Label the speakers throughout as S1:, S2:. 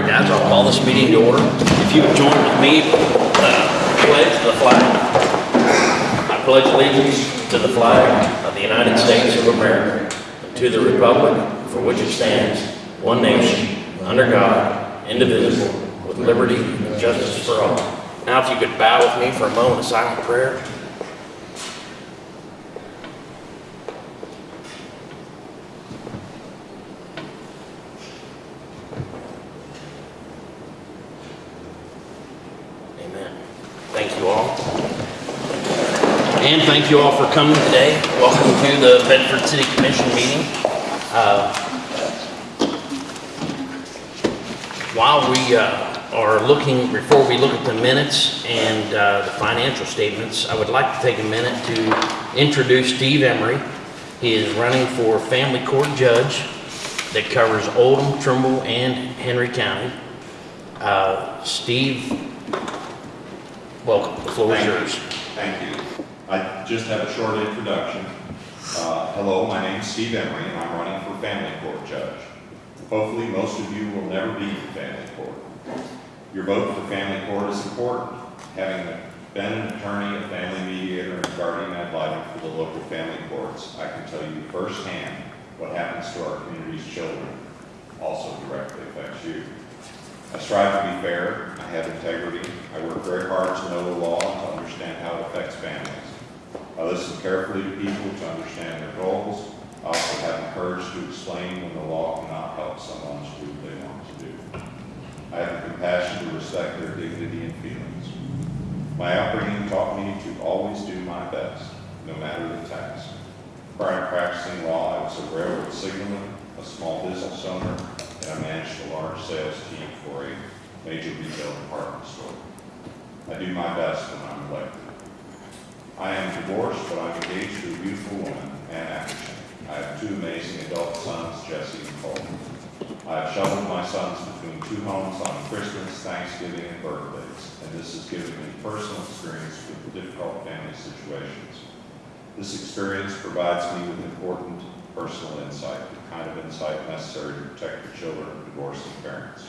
S1: right, guys, I'll call this meeting to order. If you would join with me, uh, pledge the flag. I pledge allegiance to the flag of the United States of America, and to the republic for which it stands, one nation, under God, indivisible, with liberty and justice for all. Now, if you could bow with me for a moment of silent prayer. Amen. Thank you all. And thank you all for coming today. Welcome to the Bedford City Commission meeting. Uh, While we uh, are looking, before we look at the minutes and uh, the financial statements, I would like to take a minute to introduce Steve Emery. He is running for family court judge that covers Oldham, Trimble, and Henry County. Uh, Steve, welcome, the floor is
S2: Thank you.
S1: yours.
S2: Thank you. I just have a short introduction. Uh, Hello, my name's Steve Emery, and I'm running for family court judge. Hopefully, most of you will never be in family court. Your vote for family court is important. Having been an attorney, a family mediator, and guardian ad litem for the local family courts, I can tell you firsthand what happens to our community's children also directly affects you. I strive to be fair, I have integrity, I work very hard to know the law and to understand how it affects families. I listen carefully to people to understand their goals. I also have the courage to explain when the law cannot help someone to do what they want to do. I have the compassion to respect their dignity and feelings. My upbringing taught me to always do my best, no matter the task. Prior to practicing law, I was a railroad signalman, a small business owner, and I managed a large sales team for a major retail department store. I do my best when I'm elected. I am divorced, but I'm engaged to a beautiful woman, Ann Atkinson. I have two amazing adult sons, Jesse and Cole. I have shuttled my sons between two homes on Christmas, Thanksgiving, and birthdays, and this has given me personal experience with difficult family situations. This experience provides me with important personal insight, the kind of insight necessary to protect the children of divorcing parents.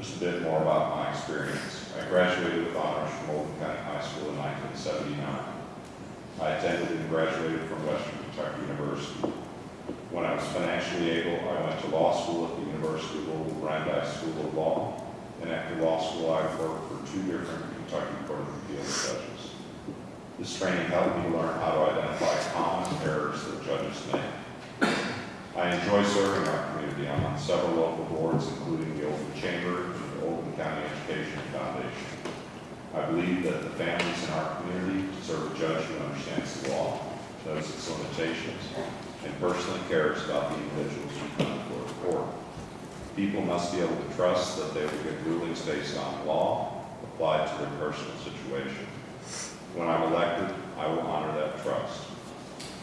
S2: Just a bit more about my experience. I graduated with honors from Oldham County High School in 1979. I attended and graduated from Western Kentucky University. When I was financially able, I went to law school at the University of Louisville Brandeis School of Law. And after law school, I worked for two different Kentucky Court of Appeals judges. This training helped me learn how to identify common errors that judges make. I enjoy serving our community. I'm on several local boards, including the Oldham Chamber and the Oldham County Education Foundation. I believe that the families in our community deserve a judge who understands the law, knows its limitations, and personally cares about the individuals who come before the court. People must be able to trust that they will get rulings based on law applied to their personal situation. When I'm elected, I will honor that trust.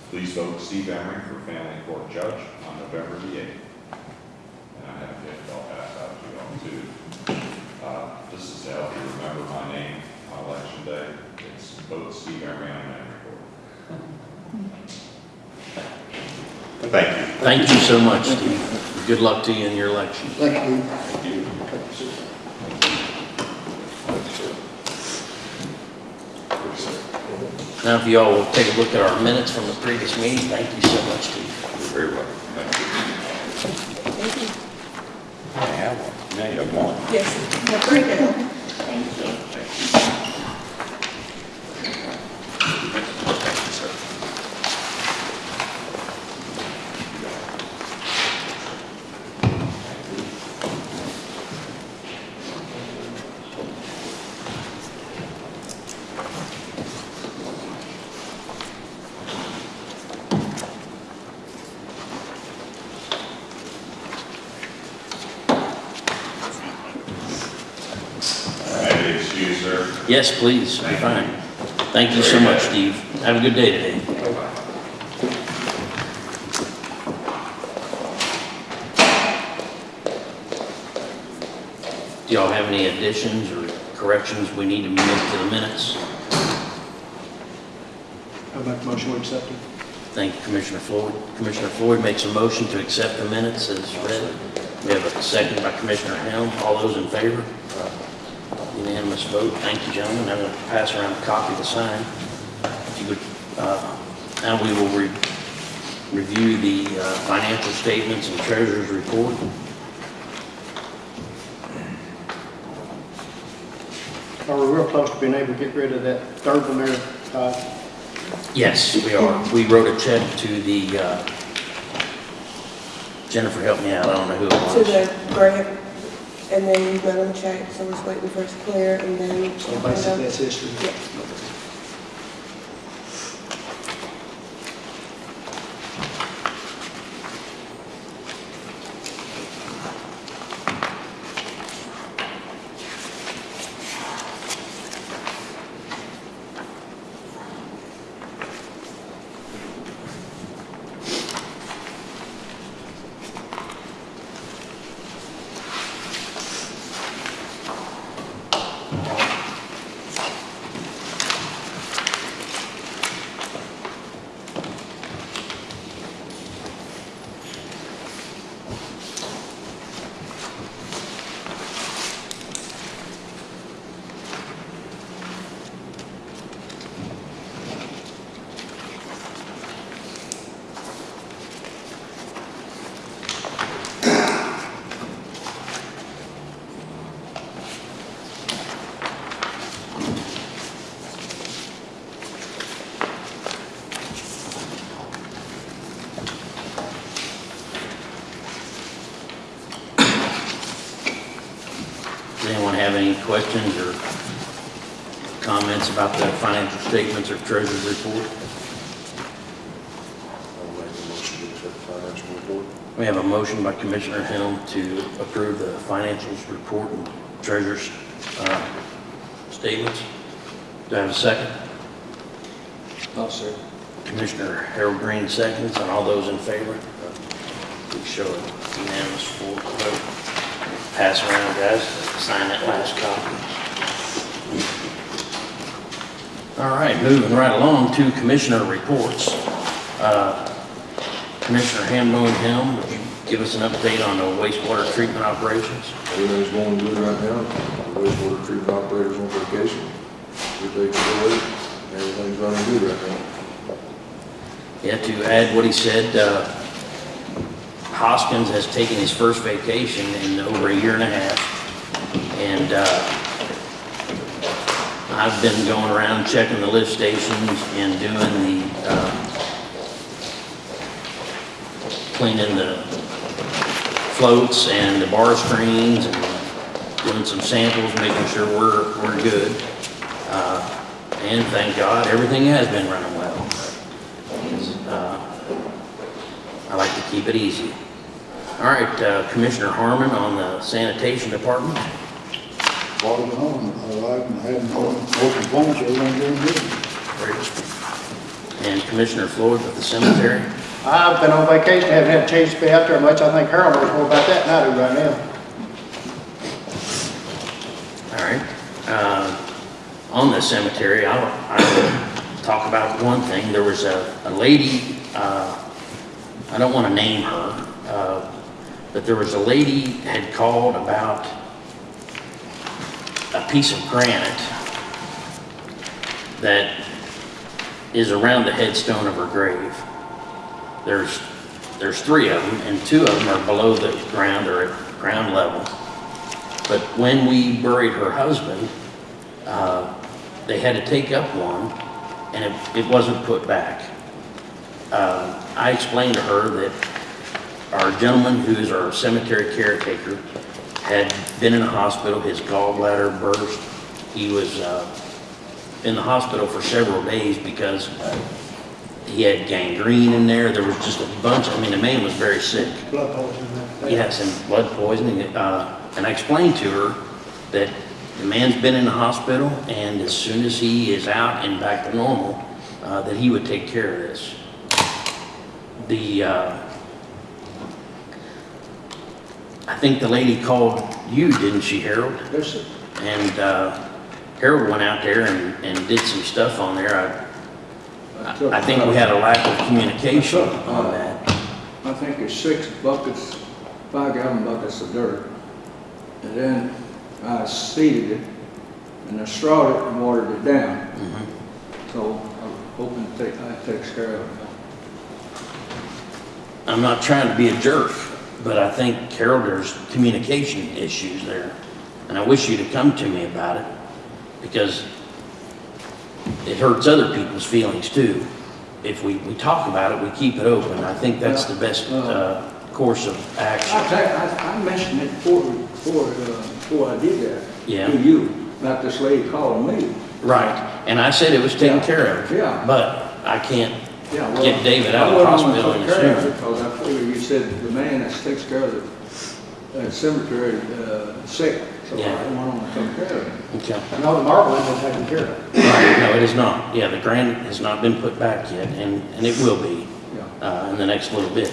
S2: Please vote Steve Emery for family court judge on November the 8th. And I have a gift I'll pass out to you all too. Uh, Just to help you remember my name on election day, it's vote Steve Emery on family court. Thank you.
S1: Thank you so much, Steve. Good luck to you in your election.
S3: Thank you.
S2: Thank you.
S1: Now, if you all will take a look at our minutes from the previous meeting, thank you so much, Steve.
S2: You're very welcome. Thank you.
S4: I have one. Now you have one.
S5: Yes, no, very good.
S2: May I be excused, sir?
S1: Yes, please, fine. Thank you so much, Steve. Have a good day today. Do y'all have any additions or corrections we need to make to the minutes?
S3: I'll make a motion to accept it.
S1: Thank you, Commissioner Floyd. Commissioner Floyd makes a motion to accept the minutes as read. We have a second by Commissioner Helm. All those in favor? Unanimous vote. Thank you, gentlemen. I'm going to pass around a copy to sign. If you would, uh, Now we will re- review the uh, financial statements and treasurer's report.
S3: Are we real close to being able to get rid of that third one there, Todd?
S1: Yes, we are. We wrote a check to the, uh, Jennifer, help me out, I don't know who it
S5: To
S1: was.
S5: the grant, and then you got them checked, so we're waiting for it to clear, and then.
S3: So basically, that's history.
S5: Yeah.
S1: Does anyone have any questions or comments about the financial statements or treasurer's report?
S6: I'll make a motion to accept the financial report.
S1: We have a motion by Commissioner Helm to approve the financials report and treasurer's uh, statements. Do I have a second?
S3: No, sir.
S1: Commissioner Harold Green seconds, and all those in favor? Please show it unanimous vote. Pass around, guys, sign that last copy. All right, moving right along to commissioner reports. Uh, Commissioner Hamlin Helm, would you give us an update on the wastewater treatment operations?
S6: Everything's going good right now. The wastewater treatment operator's on vacation. We're taking care of it. Everything's running good right now.
S1: Yeah, to add what he said, uh, Hoskins has taken his first vacation in over a year and a half. And uh, I've been going around checking the lift stations and doing the, uh, cleaning the floats and the bar screens and doing some samples, making sure we're, we're good. Uh, And thank God, everything has been running well. Uh, I like to keep it easy. All right, uh, Commissioner Harmon on the sanitation department.
S7: Bottom on, I like having open phones, everything doing good.
S1: And Commissioner Floyd with the cemetery.
S3: I've been on vacation, haven't had a chance to be out there much. I think Harold knows more about that than I do right now.
S1: All right. Uh, On the cemetery, I I will talk about one thing. There was a a lady, uh, I don't want to name her, uh, but there was a lady had called about a piece of granite that is around the headstone of her grave. There's, there's three of them, and two of them are below the ground or at ground level. But when we buried her husband, uh, they had to take up one, and it, it wasn't put back. Uh, I explained to her that our gentleman who is our cemetery caretaker had been in a hospital, his gallbladder burst. He was uh, in the hospital for several days because he had gangrene in there. There was just a bunch, I mean, the man was very sick.
S3: Blood poisoning. that-
S1: He had some blood poisoning, uh, and I explained to her that the man's been in the hospital, and as soon as he is out and back to normal, uh, that he would take care of this. The, uh, I think the lady called you, didn't she, Harold?
S3: Yes, sir.
S1: And uh, Harold went out there and, and did some stuff on there. I, I think we had a lack of communication on that.
S7: I think it's six buckets
S8: five gallon buckets of dirt. And then I seeded it, and I strawed it and watered it down. So I'm hoping to take, that takes care of it.
S1: I'm not trying to be a jerk, but I think, Carol, there's communication issues there. And I wish you'd have come to me about it, because it hurts other people's feelings too. If we, we talk about it, we keep it open. I think that's the best, uh, course of
S8: I,
S1: action.
S8: I, I mentioned it before, before, uh, before I did that.
S1: Yeah.
S8: To you, about this lady calling me.
S1: Right, and I said it was taken
S8: Yeah.
S1: care of.
S8: Yeah.
S1: But I can't
S8: Yeah, well,
S1: get David out of the
S8: went on and
S1: hospital in
S8: took said the man that takes care of the uh, cemetery, uh, sick. So I
S1: Yeah.
S8: went on and took care of it.
S1: Okay.
S3: No, the marble isn't taken care of.
S1: Right, no, it is not. Yeah, the grant has not been put back yet, and, and it will be,
S8: Yeah.
S1: uh, in the next little bit.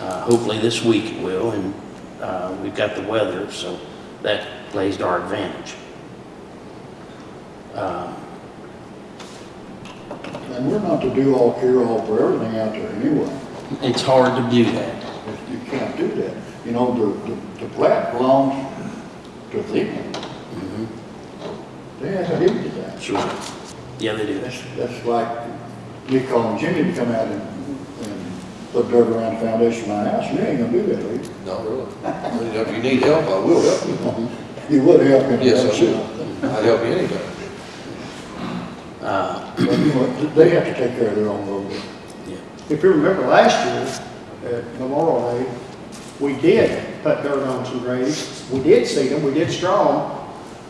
S1: Uh, hopefully this week it will, and, uh, we've got the weather, so that plays to our advantage. Uh,
S7: And we're not to do all cure all for everything out there anyway.
S1: It's hard to do that.
S7: You can't do that. You know, the, the, the plat belongs to them. They have to do that.
S1: Sure. Yeah, they do.
S7: That's, that's like me calling Jimmy to come out and, and put dirt around the foundation of my house. You ain't gonna do that, Lee.
S6: Not really. If you need help, I will help you.
S7: You would help me.
S6: Yes, I will. I'd help you anytime.
S1: Uh,
S7: But, you know, they have to take care of their own road.
S3: If you remember last year, at Memorial Day, we did put dirt on some graves. We did seed them, we did straw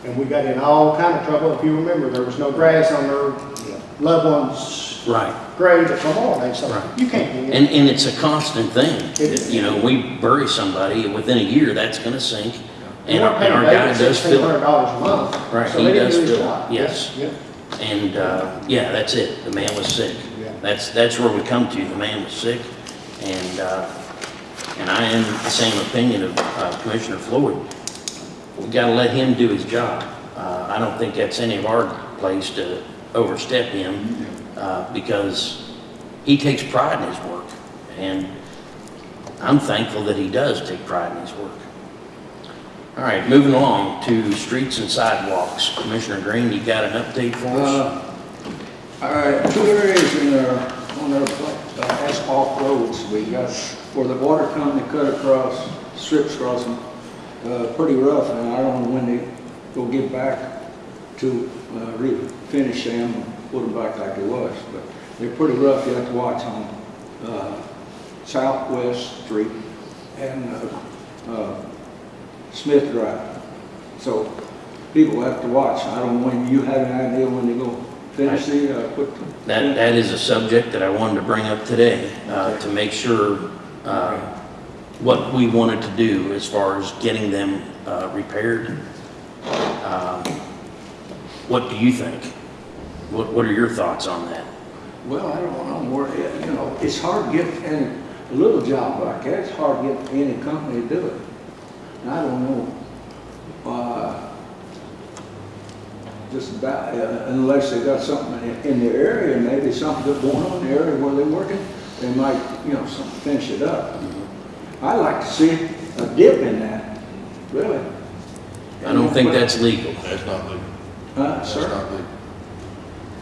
S3: them, and we got in all kind of trouble. If you remember, there was no grass on their loved one's
S1: Right.
S3: grave at Memorial Day, so
S1: Right.
S3: you can't do
S1: And,
S3: it.
S1: and it's a constant thing.
S3: It.
S1: You know, we bury somebody, and within a year, that's gonna sink. And our, and our guy does fill it.
S3: a month.
S1: Right,
S3: so
S1: he does fill it, yes.
S7: Yeah.
S1: And, uh, yeah, that's it. The man was sick. That's, that's where we come to. The man was sick. And, uh, and I am the same opinion of uh, Commissioner Floyd. We gotta let him do his job. Uh, I don't think that's any of our place to overstep him, uh, because he takes pride in his work. And I'm thankful that he does take pride in his work. All right, moving along to streets and sidewalks. Commissioner Green, you got an update for us?
S8: All right, two areas in our, on our uh, asphalt roads, we got, where the water company cut across, strips across them, uh, pretty rough, and I don't know when they will get back to, uh, refinish them and put them back like it was, but they're pretty rough, you have to watch on, uh, Southwest Street and, uh, uh, Smith Drive. So people have to watch. I don't know when you have an idea when they go finish the, uh, put.
S1: That, that is a subject that I wanted to bring up today, uh, to make sure, uh, what we wanted to do as far as getting them, uh, repaired. Um, What do you think? What, what are your thoughts on that?
S8: Well, I don't know where, you know, it's hard to get any, a little job like that, it's hard to get any company to do it. And I don't know, uh, just about, uh, unless they got something in, in the area, maybe something that's going on in the area where they're working, they might, you know, some, finish it up. I like to see a dip in that, really.
S1: I don't think that's legal.
S6: That's not legal.
S8: Huh,
S6: That's
S8: sir?
S6: not legal.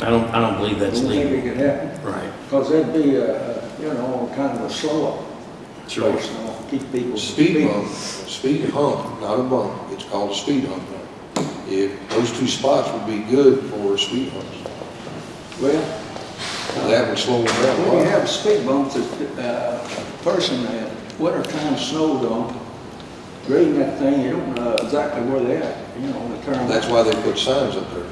S1: I don't, I don't believe that's
S8: don't think it
S1: legal.
S8: could happen.
S1: Right,
S8: Because that'd be, uh, you know, kind of a slow up
S1: sure.
S8: place, you know, keep people.
S6: Speed bump, speed hump, not a bump, it's called a speed hump now. If, those two spots would be good for speed humps.
S8: Well,
S6: That would slow them down
S8: when you have speed bumps, uh, a person that winter time snowed on, grading that thing, you don't know exactly where they at, you know, the turn.
S6: That's why they put signs up there.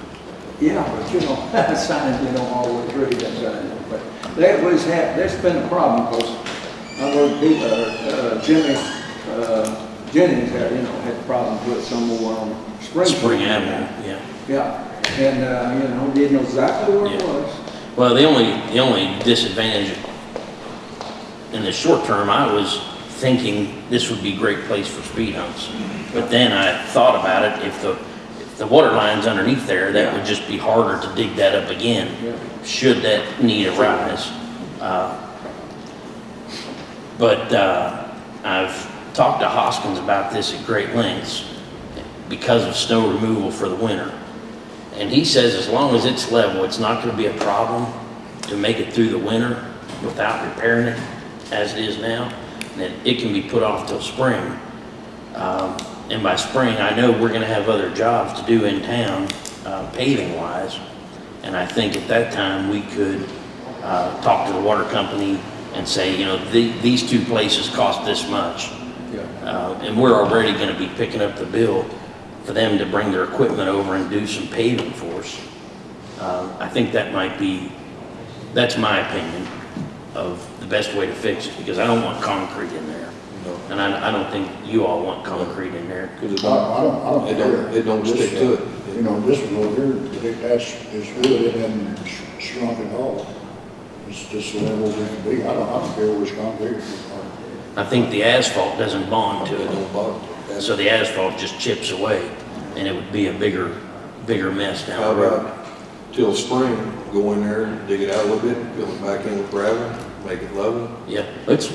S8: Yeah, but you know, signs, you don't always read that sign, but that was, that's been a problem, because I heard people, uh, Jimmy, uh, Jennings had, you know, had problems with some over on Spring.
S1: Spring Avenue, yeah.
S8: Yeah, and, uh, you know, didn't know exactly where it
S1: Yeah.
S8: was.
S1: Well, the only, the only disadvantage in the short term, I was thinking this would be a great place for speed humps. But then I thought about it, if the, if the water line's underneath there, that would just be harder to dig that up again, should that need arise. Uh, But, uh, I've talked to Hoskins about this at great lengths because of snow removal for the winter. And he says as long as it's level, it's not gonna be a problem to make it through the winter without repairing it as it is now. And that it can be put off till spring. Um, and by spring, I know we're gonna have other jobs to do in town, uh, paving wise. And I think at that time, we could, uh, talk to the water company and say, you know, the, these two places cost this much.
S6: Yeah.
S1: Uh, and we're already gonna be picking up the bill for them to bring their equipment over and do some paving for us. Uh, I think that might be, that's my opinion of the best way to fix it, because I don't want concrete in there.
S6: No.
S1: And I, I don't think you all want concrete in there.
S6: Cause it
S7: I, I
S6: don't,
S7: don't, I don't
S6: it don't, it don't
S7: This,
S6: stick to it.
S7: You know, this one over here, it- that's, it's good, it hasn't shrunk at all. It's just the level it can be, I don't, I don't care which concrete.
S1: I think the asphalt doesn't bond to
S6: It
S1: it,
S6: don't bother. That's-
S1: so the asphalt just chips away, and it would be a bigger, bigger mess
S6: How
S1: down the road.
S6: about till spring, go in there, dig it out a little bit, fill it back in with gravel, make it level,
S1: Yeah, it's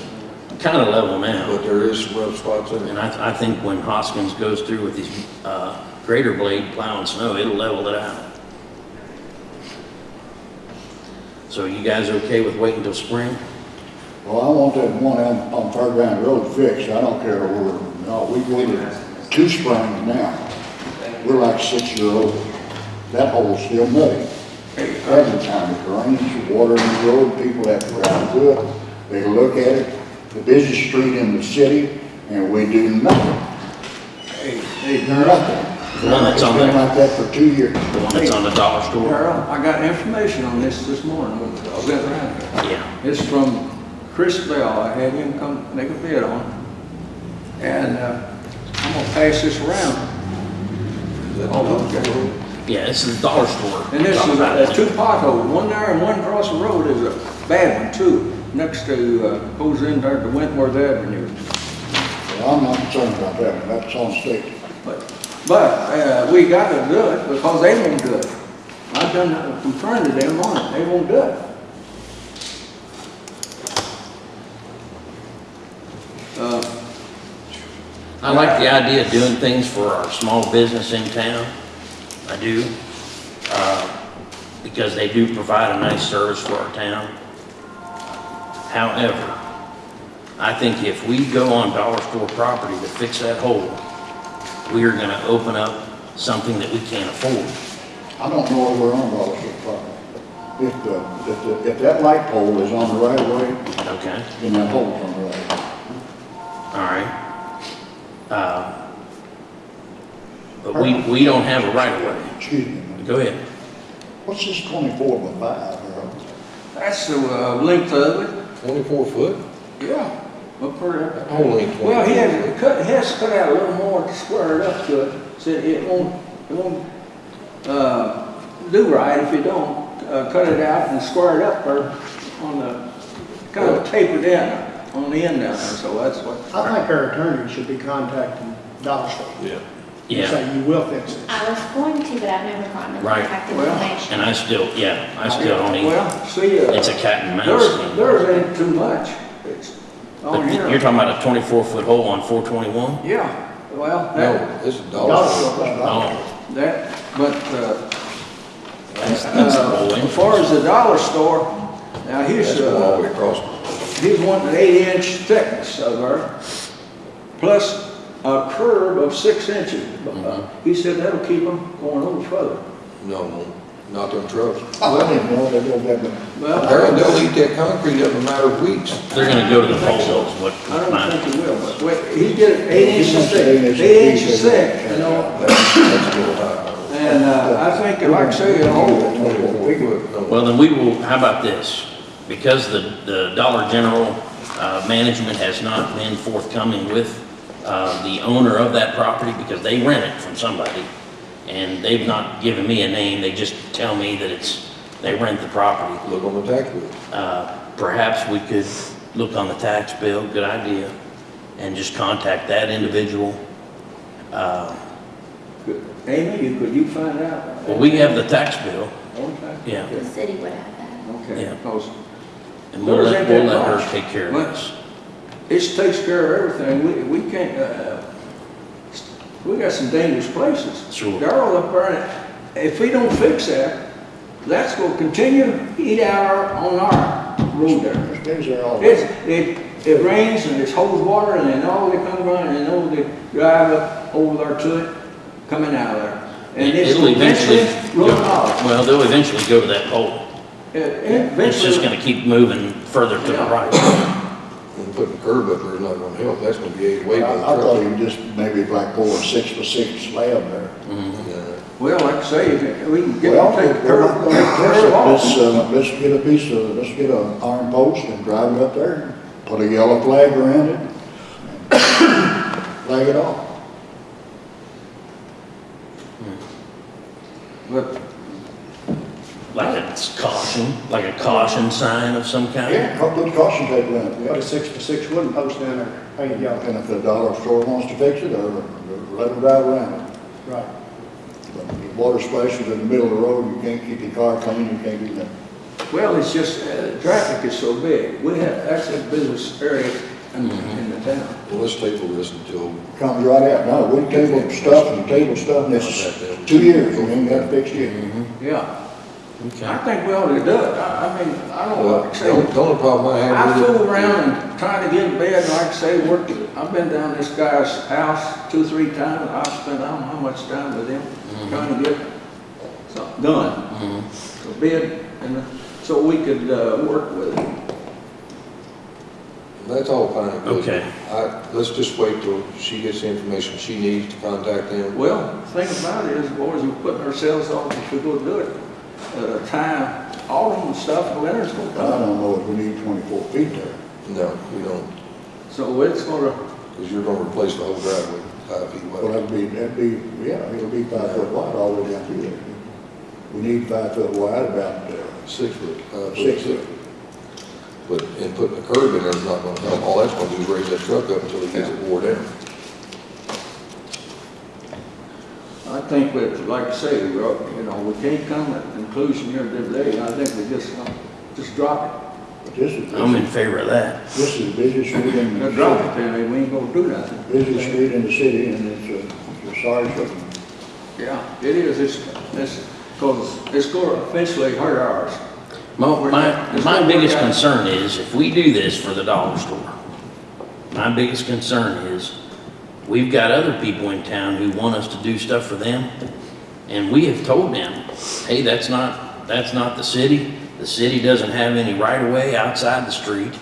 S1: kinda level now.
S6: but there is some rough spots in
S1: And
S6: it.
S1: I, I think when Hoskins goes through with these, uh, grader blade plowing snow, it'll level it out. So you guys okay with waiting till spring?
S7: Well, I want that one on, on Fairground Road fixed, I don't care where, no, we waited two springs now. We're like six year old, that hole's still muddy. Every time it rains, water in the road, people have to drive through it, they look at it, the busiest street in the city, and we do nothing.
S8: Hey, hey,
S7: Nothing.
S1: The one that's on
S7: It's been
S1: the-
S7: like that for two years.
S1: The one that's on the dollar store?
S8: Harold, I got information on this this morning, I was at around here.
S1: Yeah.
S8: It's from Chris Bell, I had him come make a bid on it. And, uh, I'm gonna pass this around. Oh, okay.
S1: Yeah, this is the dollar store.
S8: And this
S1: Talk
S8: is,
S1: about
S8: uh,
S1: it.
S8: two potholes, one there and one across the road is a bad one too, next to, uh, goes in there to Wentworth Avenue.
S7: Well, I'm not concerned about that, that's on state.
S8: But, but, uh, we gotta do it because they won't do it. I've done, confronted them on it, they won't do it.
S1: I like the idea of doing things for our small business in town. I do. Uh, because they do provide a nice service for our town. However, I think if we go on dollar store property to fix that hole, we are gonna open up something that we can't afford.
S7: I don't know if we're on Dollar Store property. If the, if the, if that light pole is on the right of way,
S1: Okay?
S7: then that pole's on the right. of way.
S1: All right. Uh, But we, we don't have a right of way.
S7: Excuse me,
S1: Go ahead.
S7: what's this twenty-four by five, Harold?
S8: that's the, uh, length of it,
S6: Twenty-four foot?
S8: yeah, up for that.
S6: That whole ain't twenty-four.
S8: Well, he has to cut, he has to cut out a little more to square it up to it, said it won't, it won't, uh, do right if you don't, uh, cut it out and square it up or on the, kind of tapered in on the end down there, so that's what.
S3: I think our attorney should be contacting Dollar Store.
S6: Yeah.
S3: and
S1: Yeah,
S3: Say you will fix it.
S9: I was going to, but I've never gotten the
S1: Right.
S9: contact
S8: Well,
S9: information.
S1: and I still, yeah, I still don't even,
S8: Well, see, uh.
S1: it's a cat and mouse
S8: There's,
S1: thing.
S8: there's ain't too much, it's
S1: But
S8: on here.
S1: you're talking about a twenty-four foot hole on four twenty-one?
S8: Yeah, well,
S6: No,
S8: that,
S6: this is
S3: Dollar
S6: dollar
S3: Store,
S6: store.
S3: blah, blah.
S1: Oh,
S8: that, but, uh,
S1: that's, that's the
S8: uh,
S1: whole
S8: as far as the dollar store, now he's,
S6: That's going all the way
S8: uh,
S6: across.
S8: he's wanting an eight inch thickness of her, plus a curb of six inches. Uh, He said that'll keep them going a little further.
S6: No, no, not them trucks.
S7: I didn't know they don't have the,
S8: Well,
S6: Harold, they'll eat that concrete up in a matter of weeks.
S1: They're gonna go to the pole, is what
S8: I don't
S1: my,
S8: think he will, but wait, he did it eight
S7: He
S8: inches
S7: wants
S8: thick,
S7: eight inches
S8: eight inches thick, you know?
S6: That's, that's a little high.
S8: And, uh, I think, like I say, the whole,
S6: Twenty-four
S1: well, then we will, how about this? Because the, the Dollar General, uh, management has not been forthcoming with, uh, the owner of that property because they rent it from somebody. And they've not given me a name, they just tell me that it's, they rent the property.
S6: Look on the tax bill.
S1: Uh, Perhaps we could look on the tax bill, good idea, and just contact that individual. Uh,
S8: Amy, you, could you find out?
S1: Well, we have the tax bill,
S8: Okay.
S1: yeah,
S9: The city would have that.
S8: Okay,
S1: Yeah.
S8: Because
S1: and we'll let, we'll let her take care of
S8: What?
S1: this.
S8: it takes care of everything. We, we can't, uh, we got some dangerous places.
S1: Sure.
S8: Darrell up there, if we don't fix that, that's gonna continue to eat out our, on our road there.
S7: There's days there all
S8: It's, it, it rains and it's holds water and then all they come running and all they drive up over there to it, coming out of there. And it's
S1: It'll eventually,
S8: eventually run
S1: go-
S8: off.
S1: well, they'll eventually go to that pole.
S8: It- it
S1: It's just
S8: eventually-
S1: gonna keep moving further to the right.
S6: And putting a curb up there is not gonna help, that's gonna be ate away by
S7: I
S6: the
S7: I thought
S6: truck.
S7: you just maybe like pour a six by six slab there.
S6: Yeah.
S8: Well, like I say, if we can get,
S7: Well,
S8: take the
S7: we're
S8: curb,
S7: not gonna
S8: take the
S7: fix
S8: curb
S7: it. Let's,
S8: off.
S7: uh, let's get a piece of, let's get an iron post and drive it up there, put a yellow flag around it, flag it off.
S8: But,
S1: Like a caution, like a caution sign of some kind.
S7: Yeah, put caution tape around it,
S3: Put
S7: yeah.
S3: a six by six wooden post down there, painted yellow.
S7: And if the dollar store wants to fix it, or let them drive around it.
S3: Right.
S7: But the water splashes in the middle of the road, you can't keep your car clean, you can't do that.
S8: well, it's just, uh, traffic is so big. We have, that's a business area in, in the town.
S6: Well, let's table this until,
S7: Comes right out, no, we table stuff and table stuff, and it's two years, and we ain't got it fixed yet.
S8: Yeah. I think we ought to do it. I, I mean, I don't
S6: well,
S8: like to
S6: the only-
S8: say,
S6: the only problem I have
S8: I
S6: with it.
S8: fool around and try to get in bed, and like I say, work, I've been down this guy's house two, three times. I've spent, I don't know how much time with him, mm-hmm. trying to get something done. Mm-hmm. A bid, and uh, so we could, uh, work with it.
S6: That's all fine.
S1: Okay.
S6: I, let's just wait till she gets the information she needs to contact them.
S8: Well, the thing about it is, boys, we're putting ourselves on, if we go do it, uh, time, autumn and stuff, winter's gonna
S7: I
S8: come.
S7: don't know if we need twenty-four feet there.
S6: No, we don't,
S8: So it's gonna,
S6: because you're gonna replace the whole driveway five feet
S7: Well,
S6: wide.
S7: that'd be, that'd be, yeah, it'll be five foot wide all the way down through there. We need five foot wide, about, uh,
S6: Six foot, five.
S7: Six foot.
S6: But, and putting a curb in there's not gonna help. All that's gonna do is raise that truck up until it gets it wore down.
S8: Think that, like I say, we're, you know, we can't come to a conclusion here today. I think we just, uh, just drop
S7: it. this is,
S1: I'm in favor of that.
S7: this is the busiest street in the
S8: drop
S7: city.
S8: it, Penny, we ain't gonna do nothing.
S7: Busiest street in the city, and it's a, it's a sorry something.
S8: Yeah, it is, it's, it's, cause it's gonna eventually hurt ours.
S1: My, my, my biggest concern is if we do this for the dollar store, my biggest concern is we've got other people in town who want us to do stuff for them. And we have told them, hey, that's not, that's not the city. The city doesn't have any right of way outside the street.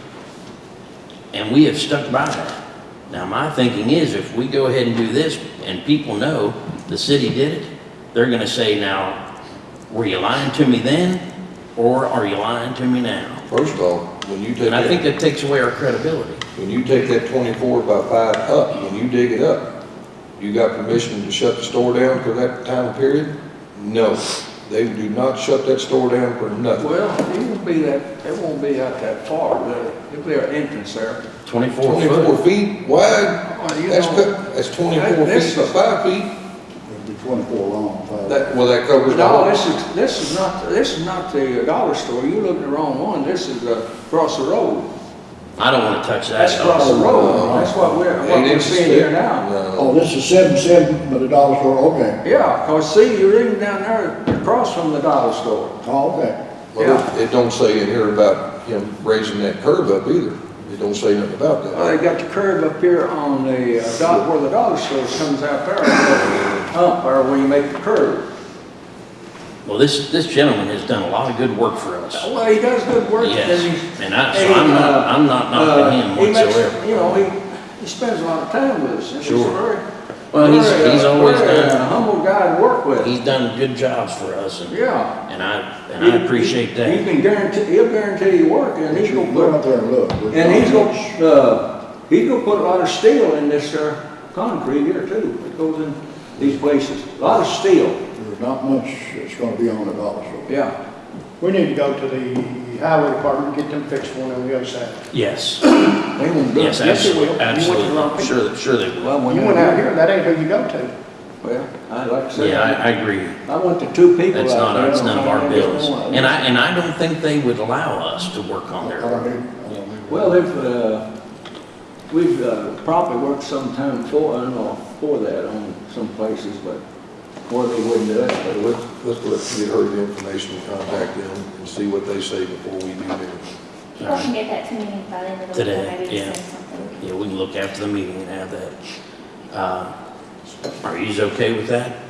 S1: And we have stuck by that. Now, my thinking is if we go ahead and do this and people know the city did it, they're gonna say, now, were you lying to me then? Or are you lying to me now?
S6: First of all, when you take
S1: And I think
S6: that,
S1: that takes away our credibility.
S6: when you take that twenty-four by five up, when you dig it up, you got permission to shut the store down for that time period? No, they do not shut that store down for nothing.
S8: Well, it won't be that, it won't be out that far, but it'll be an entrance there.
S1: Twenty-four
S6: Twenty-four
S1: foot.
S6: feet wide,
S8: Well, you
S6: that's,
S8: know,
S6: cut- that's twenty-four
S8: that- this
S6: feet by
S8: is-
S6: five feet,
S7: It'll be twenty-four long, five.
S6: that, well, that covers the
S8: No,
S6: whole.
S8: this is, this is not, this is not the dollar store. You're looking at the wrong one. This is, uh, across the road.
S1: I don't wanna touch that
S8: That's across the road. That's what we're, what
S6: Eight
S8: we're
S6: inches
S8: seeing here now.
S7: Oh, this is seven, seven, but a dollar store, okay.
S8: Yeah, cause see, you're even down there across from the dollar store.
S7: Oh, okay.
S6: well, it, it don't say in here about him raising that curb up either. It don't say nothing about
S8: Well,
S6: that.
S8: they got the curb up here on the, uh, dot where the dollar store comes out there. Up there where you make the curb.
S1: Well, this, this gentleman has done a lot of good work for us.
S8: Well, he does good work. and he's-
S1: and I, so I'm not, I'm not knocking him
S8: Uh, he makes-
S1: whatsoever.
S8: You know, he, he spends a lot of time with us. and he's
S1: Sure.
S8: very-
S1: Well, he's,
S8: very, uh,
S1: he's always
S8: very, uh,
S1: done,
S8: Humble guy to work with.
S1: he's done good jobs for us and,
S8: Yeah.
S1: and I, and I appreciate
S8: He
S1: that.
S8: can guarantee, he'll guarantee you work and he's
S7: you
S8: gonna
S7: can go out
S8: put,
S7: there and look. There's
S8: and he's gonna, uh, he's gonna put a lot of steel in this, uh, concrete here too. It goes in these places. A lot of steel,
S7: There's not much that's gonna be on the dollar store.
S8: yeah.
S3: We need to go to the highway department, get them fixed one on the other side.
S1: Yes,
S8: They won't do it.
S1: yes,
S3: Yes, it will. You
S1: absolutely,
S3: went to the wrong
S1: absolutely.
S3: people.
S1: Sure, that- sure they will.
S8: Well, when
S3: You went out here, that ain't who you go to.
S8: Well, I like to say.
S1: Yeah, I, I agree.
S8: I went to two people
S1: That's
S8: out
S1: not,
S8: there.
S1: that's none of our
S8: and
S1: business. And I, and I don't think they would allow us to work on
S7: I
S1: their,
S7: don't need, I don't need.
S8: Well, if, uh, we've uh, probably worked some time for, I don't know, for that on some places, but where they wouldn't do it, but
S6: But let's, let's let, get her the information, and contact them and see what they say before we do theirs.
S9: People can get that to me by the end of the week,
S1: Today,
S9: or maybe
S1: yeah.
S9: send something.
S1: Yeah, we can look after the meeting and have that. Uh, Are you okay with that?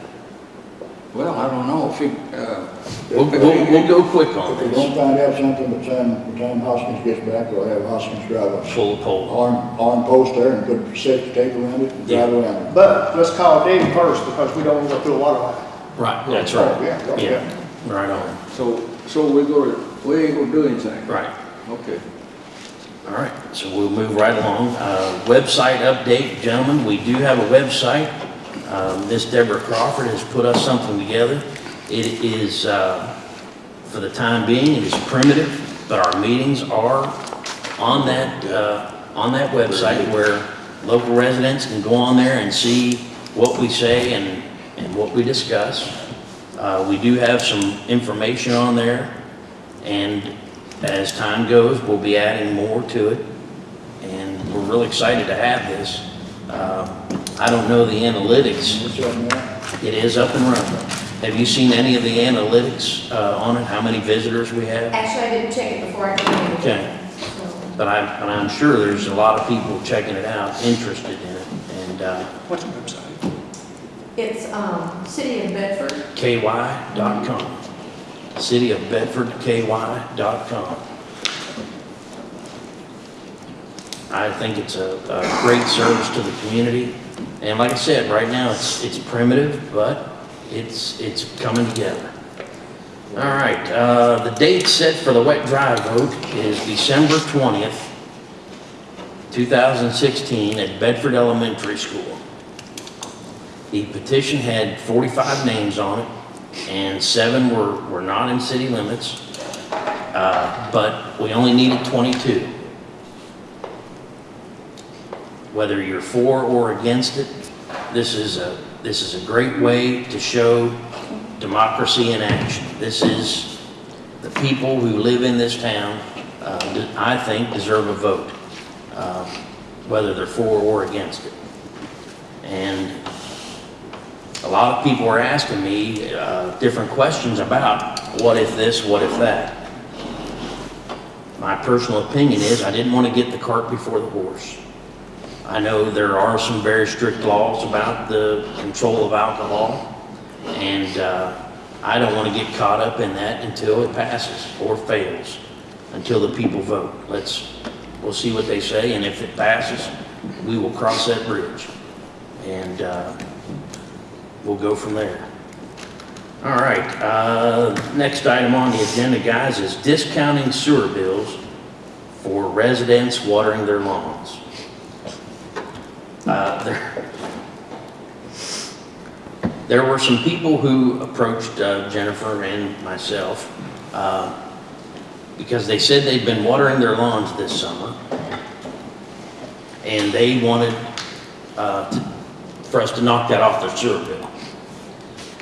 S8: Well, I don't know, if you, uh,
S1: We'll, we'll, we'll go quick on
S7: If we don't
S1: this.
S7: find out something, by the time, by the time Hoskins gets back, we'll have Hoskins drive a
S1: Full of poll.
S7: arm, arm post there and put safety tape around it and drive around it.
S3: But let's call Dave first because we don't want to go through a water line.
S1: Right, that's
S7: Oh,
S1: right.
S7: Yeah,
S1: Yeah,
S7: yeah.
S1: right on.
S8: so, so we go, we ain't gonna do anything.
S1: Right.
S8: Okay.
S1: All right, so we'll move right along. Uh, Website update, gentlemen, we do have a website. Uh, Miss Deborah Crawford has put us something together. It is, uh, for the time being, it is primitive, but our meetings are on that, uh, on that website where local residents can go on there and see what we say and, and what we discuss. Uh, We do have some information on there, and as time goes, we'll be adding more to it, and we're really excited to have this. Uh, I don't know the analytics,
S7: What's that now?
S1: it is up and running. Have you seen any of the analytics uh, on it, how many visitors we have?
S10: Actually, I didn't check it before I came in.
S1: Okay, but I, but I'm sure there's a lot of people checking it out, interested in it, and uh,
S3: What's the website?
S10: It's, um, City of Bedford.
S1: ky.com. City of Bedford, ky.com. I think it's a, a great service to the community. And like I said, right now, it's, it's primitive, but it's, it's coming together. All right, uh, the date set for the wet dry vote is December 20th, 2016 at Bedford Elementary School. The petition had 45 names on it, and seven were, were not in city limits, uh, but we only needed 22. Whether you're for or against it, this is a, this is a great way to show democracy in action. This is, the people who live in this town, uh, I think, deserve a vote, uh, whether they're for or against it. And a lot of people are asking me uh, different questions about what if this, what if that. My personal opinion is I didn't want to get the cart before the horse. I know there are some very strict laws about the control of alcohol, and uh, I don't want to get caught up in that until it passes or fails, until the people vote. Let's, we'll see what they say, and if it passes, we will cross that bridge. And uh, we'll go from there. All right, uh, next item on the agenda, guys, is discounting sewer bills for residents watering their lawns. Uh, There there were some people who approached uh, Jennifer and myself uh, because they said they'd been watering their lawns this summer, and they wanted uh, to for us to knock that off their sewer bill.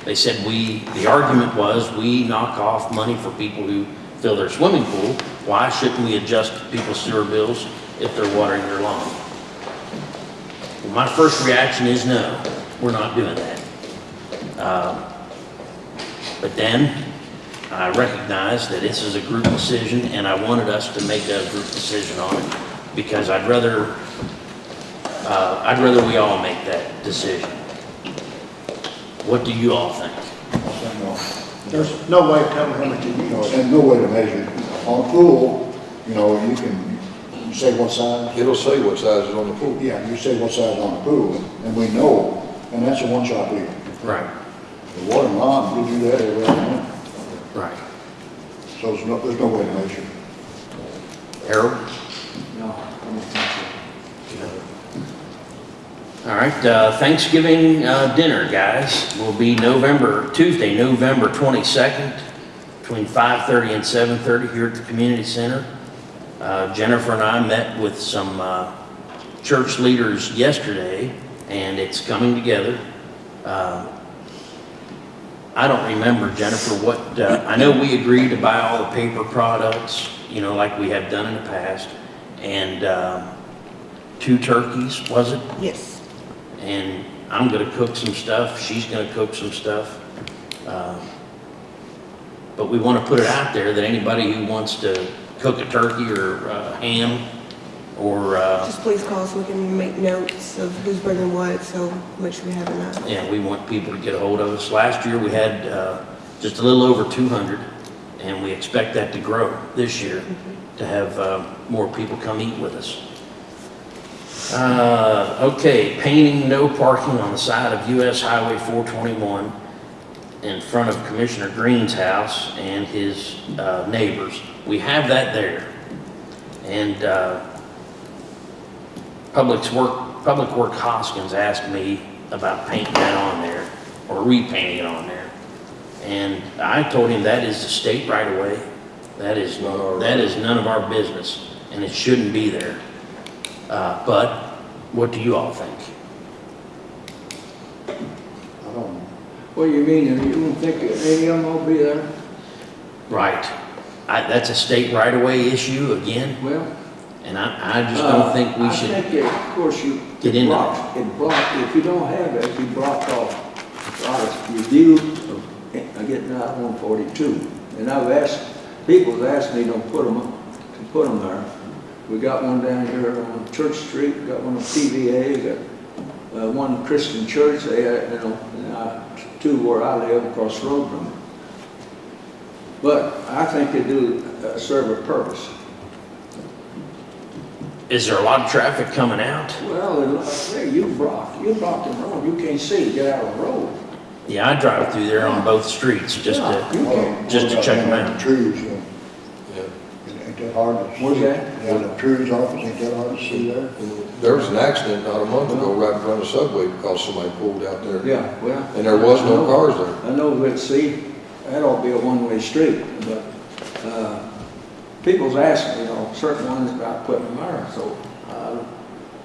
S1: They said we, the argument was, we knock off money for people who fill their swimming pool. Why shouldn't we adjust people's sewer bills if they're watering their lawn? Well, My first reaction is no, we're not doing that. Uh, But then I recognized that this is a group decision and I wanted us to make a group decision on it because I'd rather uh, I'd rather we all make that decision. What do you all think?
S3: There's no way to tell how much you
S7: You know,
S3: use.
S7: and no way to measure. On a pool, you know, you can, you say what size?
S6: It'll say what size is on the pool.
S7: Yeah, you say what size on the pool, and we know, and that's a one-shot deal.
S1: Right.
S7: The water line, we do that every other month,
S1: Right.
S7: so there's no, there's no way to measure.
S1: Harold?
S8: No, I don't think so.
S1: All right, uh, Thanksgiving uh, dinner, guys, will be November, Tuesday, November 22nd, between 5:30 and 7:30 here at the community center. Uh, Jennifer and I met with some uh, church leaders yesterday, and it's coming together. Uh, I don't remember, Jennifer, what, uh, I know we agreed to buy all the paper products, you know, like we have done in the past, and um, two turkeys, was it?
S5: Yes.
S1: And I'm gonna cook some stuff, she's gonna cook some stuff. Uh, But we wanna put it out there that anybody who wants to cook a turkey or uh, ham or, uh,
S5: Just please call so we can make notes of who's bringing what, so make sure we have enough.
S1: yeah, we want people to get a hold of us. Last year, we had uh, just a little over 200, and we expect that to grow this year, to have uh, more people come eat with us. Uh, Okay, painting no parking on the side of US Highway 421 in front of Commissioner Green's house and his uh, neighbors. We have that there. And uh, Public's Work, Public Work Hoskins asked me about painting that on there, or repainting it on there. And I told him that is the state right away. That is,
S6: our
S1: that is none of our business, and it shouldn't be there. Uh, But what do you all think?
S3: I don't know.
S8: What do you mean, you don't think any of them will be there?
S1: Right. I, that's a state right-of-way issue again,
S8: Well.
S1: and I, I just don't
S8: uh,
S1: think we
S8: I
S1: should,
S8: think, that, of course, you.
S1: get into
S8: block- It blocked, if you don't have it, you block off a lot of review of uh, getting out one forty-two. And I've asked, people have asked me to put them, to put them there. We got one down here on Church Street, got one on PVA. got, uh, one Christian church, they, had, you know, and, uh, where I live across the road from it. But I think they do uh, serve a purpose.
S1: is there a lot of traffic coming out?
S8: Well, and like there, you block, you block the road, you can't see, get out of the road.
S1: Yeah, I drive through there on both streets just
S8: Yeah,
S1: to,
S8: You can't,
S1: just to check 'em out.
S7: Trees, uh,
S6: Yeah.
S7: ain't that hard to see?
S8: What's that?
S7: Yeah, the trees office, ain't that hard to see there?
S6: There was an accident not a month ago right in front of Subway because somebody pulled out there.
S8: yeah, well.
S6: And there was no cars there.
S8: I know, but see, that ought to be a one-way street, but, uh, people's asking, you know, certain ones about putting them there, so, uh,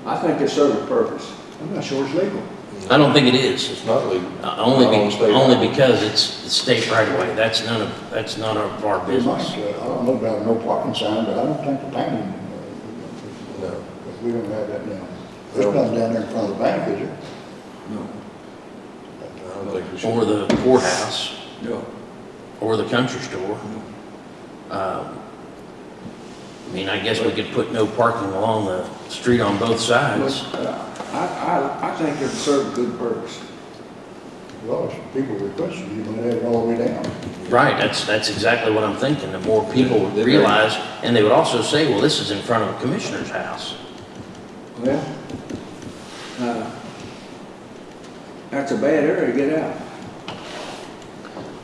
S8: I think it serves a purpose.
S3: I'm not sure it's legal.
S1: I don't think it is.
S6: It's not legal.
S1: Uh, Only,
S6: Not on
S1: be-
S6: state
S1: only because it's the state right away. That's none of, that's none of our
S7: We might,
S1: business.
S7: uh, I don't know about no parking sign, but I don't think the painting, uh,
S6: No.
S7: We don't have that now. There's nothing down there in front of the bank, is there?
S8: No,
S6: I don't think we should.
S1: Or the courthouse,
S8: no.
S1: or the country store. Um, I mean, I guess we could put no parking along the street on both sides.
S8: But, uh, I, I, I think it serves a good purpose.
S7: A lot of people requested you, but they had it all the way down.
S1: Right, that's, that's exactly what I'm thinking. The more people would realize, and they would also say, well, this is in front of a commissioner's house.
S8: Well, uh, that's a bad area to get out.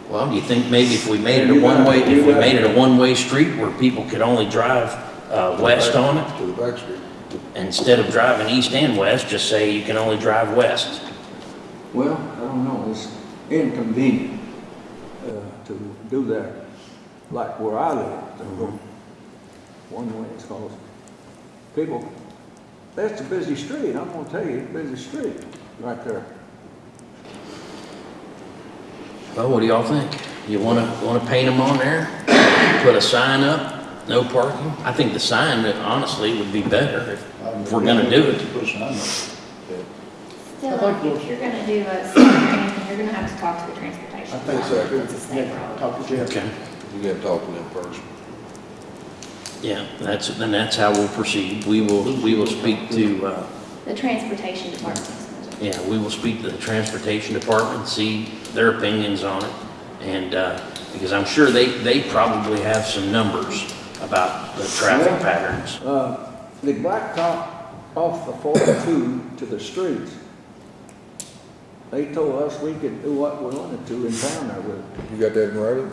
S1: Well, do you think maybe if we made it
S8: You
S1: a
S8: got-
S1: one-way,
S8: you
S1: if we
S8: got-
S1: made it a one-way street where people could only drive, uh, west on it?
S6: To the back street.
S1: Instead of driving east and west, just say you can only drive west.
S8: Well, I don't know, it's inconvenient, uh, to do that, like where I live, to go one way, it's called, people, that's a busy street, I'm gonna tell you, it's a busy street, right there.
S1: Well, what do y'all think? You wanna, wanna paint them on there? Put a sign up, no parking? I think the sign, honestly, would be better if, if we're gonna do it.
S7: Put a sign up.
S9: Still,
S3: I think we'll-
S9: if you're gonna do a sign, you're gonna have to talk to the transportation.
S3: I think
S9: department.
S6: so.
S9: It's a state
S3: Yeah,
S9: road.
S3: talk to Jeff.
S1: Okay,
S6: You gotta talk to them first.
S1: Yeah, that's, then that's how we'll proceed. We will, we will speak to, uh,
S9: The transportation department.
S1: Yeah, we will speak to the transportation department, see their opinions on it. And, uh, because I'm sure they, they probably have some numbers about the traffic
S8: Yeah.
S1: patterns.
S8: Uh, the blacktop off the forty-two to the streets, they told us we could do what we wanted to in town there with it.
S6: You got that in writing?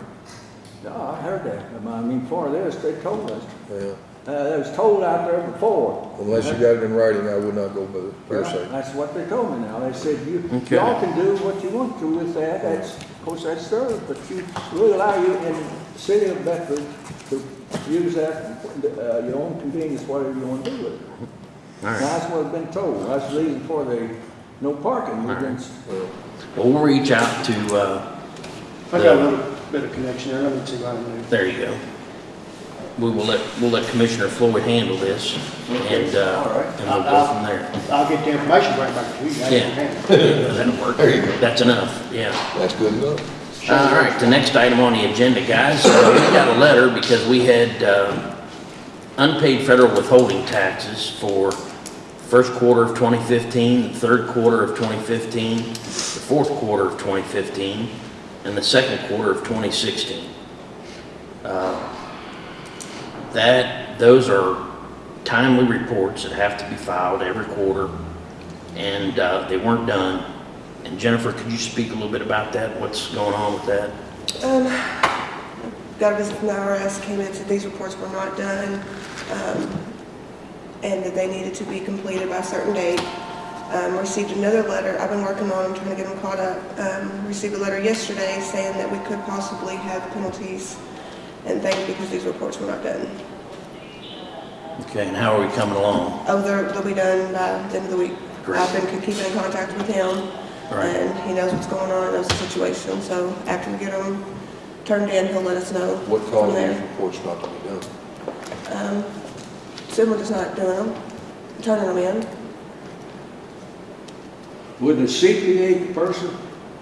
S8: No, I heard that, I mean, for this, they told us.
S6: Yeah.
S8: Uh, it was told out there before.
S6: Unless you got it in writing, I would not go by the
S8: Well,
S6: hearsay.
S8: That's what they told me now. They said, you,
S1: Okay.
S8: y'all can do what you want to with that. That's, of course, that's theirs, but you, we allow you in the city of Bedford to use that, uh, your own convenience, whatever you want to do with it.
S1: All right.
S8: That's what I've been told. That's the reason for the no parking. We've been,
S1: Well, we'll reach out to, uh,
S3: I got a little bit of connection there, let me see what I can do.
S1: there you go. we will let, we'll let Commissioner Floyd handle this, and, uh,
S8: All right.
S1: and we'll go from there.
S3: I'll get the information right back to you. I can handle it.
S1: Yeah, that'll work.
S6: There you go.
S1: That's enough, yeah.
S6: That's good enough.
S1: All right, the next item on the agenda, guys, uh, we got a letter because we had uh, unpaid federal withholding taxes for first quarter of 2015, the third quarter of 2015, the fourth quarter of 2015, and the second quarter of 2016. Uh, That, those are timely reports that have to be filed every quarter, and uh, they weren't done. And Jennifer, could you speak a little bit about that? What's going on with that?
S5: Um, got a visit from the IRS, came in, said these reports were not done, um, and that they needed to be completed by a certain date. Um, received another letter, I've been working on them, trying to get them caught up. Um, received a letter yesterday saying that we could possibly have penalties and things because these reports were not done.
S1: Okay, and how are we coming along?
S5: Oh, they're, they'll be done by the end of the week.
S1: Great.
S5: I've been keeping in contact with him,
S1: Right.
S5: and he knows what's going on, knows the situation, so after we get them turned in, he'll let us know
S6: What
S5: from
S6: caused these
S5: there.
S6: reports not to be done?
S5: Um, someone just not doing them, turning them in.
S8: Would the CPA person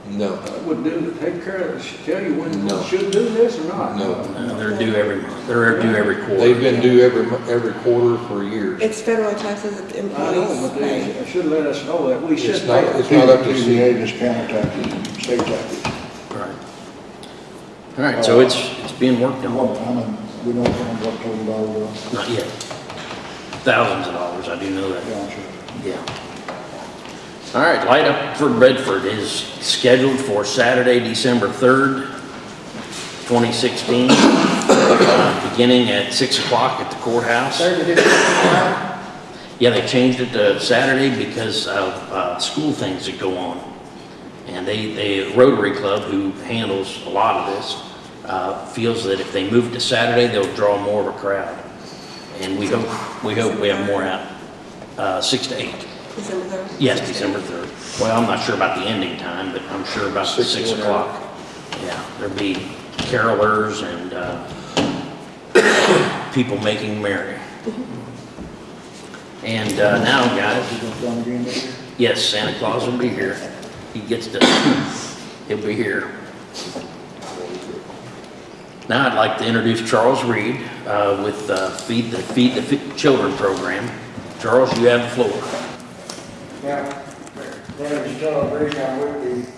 S6: No,
S8: uh, would do, take care of this, tell you when
S6: No.
S8: you should do this or not?
S6: No.
S1: Uh, They're due every month, they're due every quarter.
S6: they've been due every, mo- every quarter for years.
S5: It's federal taxes that the
S8: I know,
S5: employees
S8: but
S5: pay.
S8: they should let us know that we should
S6: It's not,
S8: pay.
S6: it's not up to
S7: TVA,
S6: C.
S7: just county taxes, and state taxes.
S1: Right. All right, so it's, it's being worked
S7: What,
S1: on,
S7: I mean, we don't know what total dollars
S1: not yet. Thousands of dollars, I do know that,
S7: are. Gotcha.
S1: yeah. All right, Light Up for Bedford is scheduled for Saturday, December 3rd, 2016, uh, beginning at 6 o'clock at the courthouse.
S3: Third of this,
S1: Yeah, they changed it to Saturday because of uh, school things that go on. And they, they, Rotary Club, who handles a lot of this, uh, feels that if they move to Saturday, they'll draw more of a crowd. And we hope, we hope we have more out, uh, six to eight.
S5: December third?
S1: Yes, December 3rd. Well, I'm not sure about the ending time, but I'm sure about the
S6: Six
S1: 6
S6: and a
S1: o'clock. Yeah, there'll be carolers and uh, people making merry. And uh, now, guys,
S7: You gonna come again this year?
S1: Yes, Santa Claus will be here. He gets to, he'll be here. Now I'd like to introduce Charles Reed uh, with uh, Feed the, Feed the Fi- Children program. Charles, you have the floor.
S11: My name is Charles I'm with the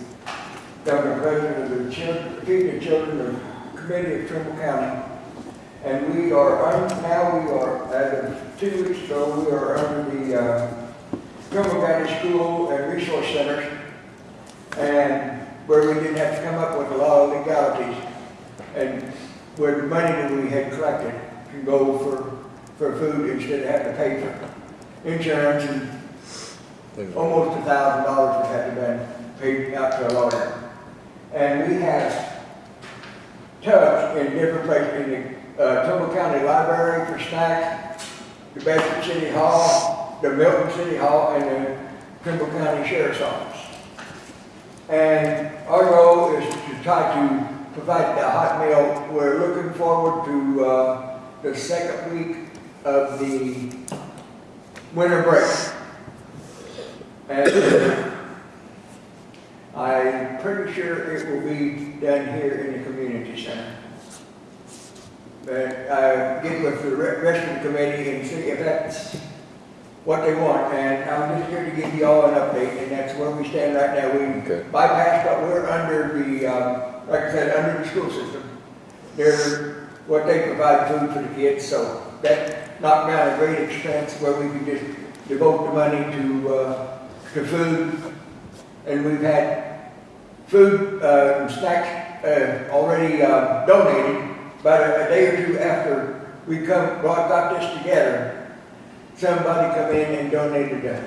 S11: governor president of the children, Feed the Children Committee of Trimble County. And we are, un- now we are, as of two weeks ago, we are under the uh, Trimble County School and Resource Centers. And where we didn't have to come up with a lot of legalities. And where the money that we had collected can go for, for food instead of having to pay for insurance and almost a thousand dollars would have to been paid out to a lawyer. And we have tubs in different places, in the, uh, County Library for snacks, the Bedford City Hall, the Milton City Hall, and the Trimble County Sheriff's Office. And our goal is to try to provide the hot meal. We're looking forward to, uh, the second week of the winter break. And I'm pretty sure it will be done here in the community center. But I get with the re- rest of the committee and see if that's what they want. And I'm just here to give you all an update, and that's where we stand right now.
S6: Okay.
S11: We bypassed, but we're under the, um, like I said, under the school system. They're, what they provide food for the kids, so that knocked down a great expense where we could just devote the money to, uh, to food. And we've had food, uh, and snacks, uh, already, uh, donated. but a a day or two after we come, brought, got this together, somebody come in and donated a,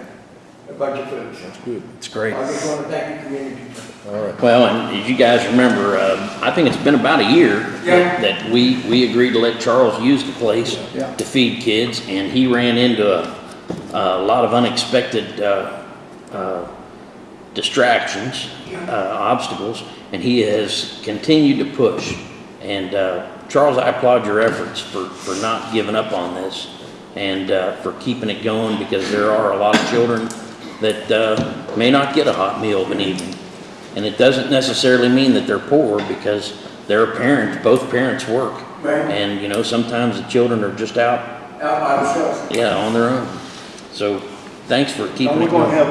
S11: a bunch of food.
S6: That's good.
S1: It's great.
S11: I just want to thank the community.
S6: All right.
S1: Well, and as you guys remember, uh, I think it's been about a year
S11: Yeah.
S1: that that we, we agreed to let Charles use the place
S7: Yeah.
S1: to feed kids, and he ran into a, a lot of unexpected uh, uh, distractions, uh, obstacles, and he has continued to push and uh, Charles, I applaud your efforts for, for not giving up on this and, uh, for keeping it going because there are a lot of children that, uh, may not get a hot meal of an evening. And it doesn't necessarily mean that they're poor because their parents, both parents work.
S11: Right.
S1: And, you know, sometimes the children are just out,
S11: Out by themselves.
S1: yeah, on their own. So, thanks for
S3: Are
S1: keeping
S3: we
S1: it
S3: gonna
S1: going.
S3: have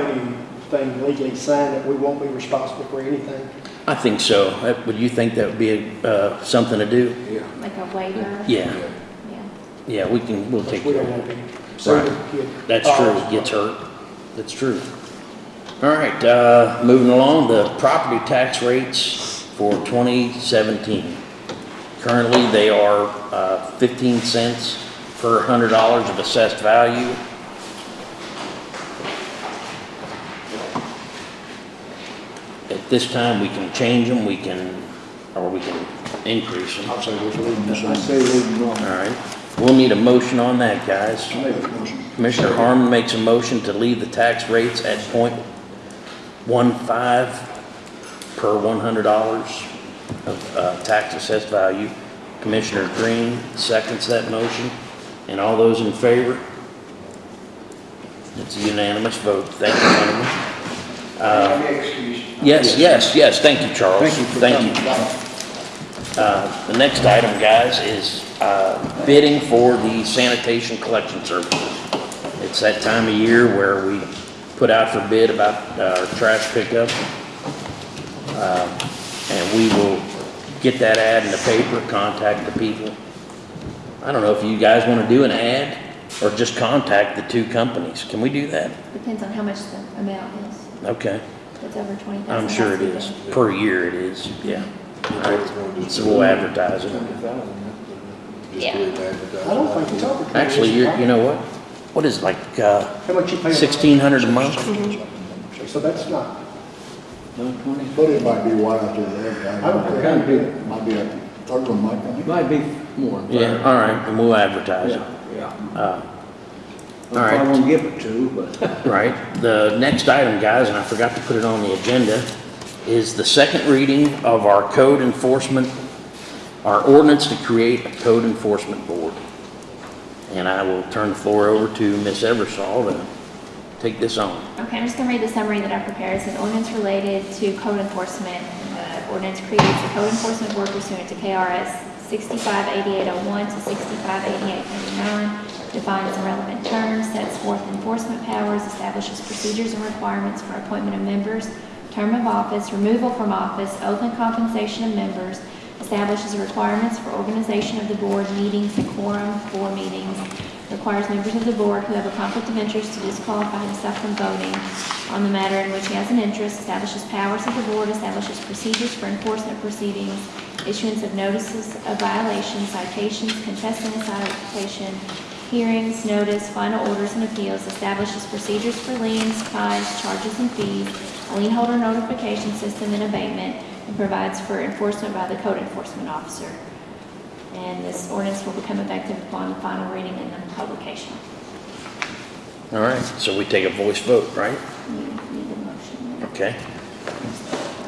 S3: anything legally signed that we won't be responsible for anything?
S1: I think so. Uh, Would you think that would be, uh, something to do?
S12: Yeah.
S13: Like a waiver?
S1: Yeah,
S13: Yeah.
S1: yeah, we can, we'll take
S3: We
S1: care
S3: don't
S1: of
S3: want
S1: it.
S3: to sue the.
S1: That's true, gets hurt. That's true. All right, uh, moving along, the property tax rates for 2017. Currently, they are uh, 15 cents per hundred dollars of assessed value. At this time, we can change them, we can, or we can increase them.
S7: I'll say we should leave this
S8: I
S7: on.
S8: say leave it
S1: All
S8: alone.
S1: right, we'll need a motion on that, guys.
S7: Make a motion.
S1: Commissioner Harmon makes a motion to leave the tax rates at point one five per one hundred dollars of, uh, tax assessed value. Commissioner Green seconds that motion, and all those in favor? It's a unanimous vote, thank you, gentlemen. Uh,
S11: Any excuse.
S1: Yes, yes, yes, thank you, Charles.
S8: Thank you for
S1: Thank
S8: coming.
S1: you. Uh, The next item, guys, is uh, bidding for the sanitation collection services. It's that time of year where we put out for bid about uh, our trash pickup. Uh, And we will get that ad in the paper, contact the people. I don't know if you guys want to do an ad or just contact the two companies. Can we do that?
S13: Depends on how much the amount is.
S1: Okay,
S13: If it's over twenty thousand.
S1: I'm sure it is. Per year it is, yeah. All right. So we'll advertise it.
S13: Yeah.
S3: I don't think it's over.
S1: Actually, you're, you know what? What is it, like, uh,
S3: How much you pay?
S1: sixteen hundred a month?
S3: So that's not,
S8: No.
S7: But it might be wide out there.
S3: I don't think
S8: Kind of big.
S7: Might be a third one, might
S8: It
S7: be.
S8: might be more.
S1: Yeah, all right, and we'll advertise it.
S8: Yeah, yeah.
S1: Uh,
S8: If
S1: All right.
S8: I won't give it to, but.
S1: Right, the next item, guys, and I forgot to put it on the agenda, is the second reading of our code enforcement, our ordinance to create a code enforcement board. And I will turn the floor over to Ms. Eversol to take this on.
S13: Okay, I'm just gonna read the summary that I prepared. It's an ordinance related to code enforcement. The ordinance creates a code enforcement board pursuant to KRS 658801 to 658899, defines the relevant terms, sets forth enforcement powers, establishes procedures and requirements for appointment of members, term of office, removal from office, oath and compensation of members, establishes requirements for organization of the board, meetings, quorum for meetings, requires members of the board who have a conflict of interest to disqualify himself from voting on the matter in which he has an interest, establishes powers of the board, establishes procedures for enforcement proceedings, issuance of notices of violations, citations, contesting a citation, hearings, notice, final orders and appeals, establishes procedures for liens, fines, charges, and fees, a lien holder notification system and abatement, and provides for enforcement by the code enforcement officer. And this ordinance will become effective upon final reading and then publication.
S1: All right, so we take a voice vote, right?
S13: You need a motion.
S1: Okay.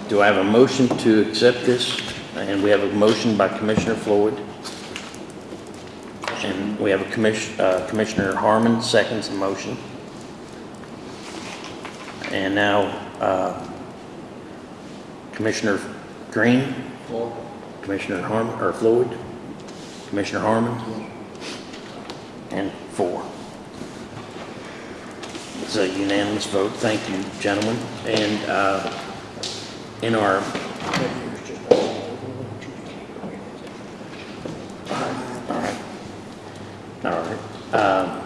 S1: Do I have a motion to accept this? And we have a motion by Commissioner Floyd. And we have a commission, uh, Commissioner Harmon seconds the motion. And now, uh, Commissioner Green, Commissioner Harmon, or Floyd, Commissioner Harmon, and four. It's a unanimous vote. Thank you, gentlemen. And uh, in our, all right, all Um,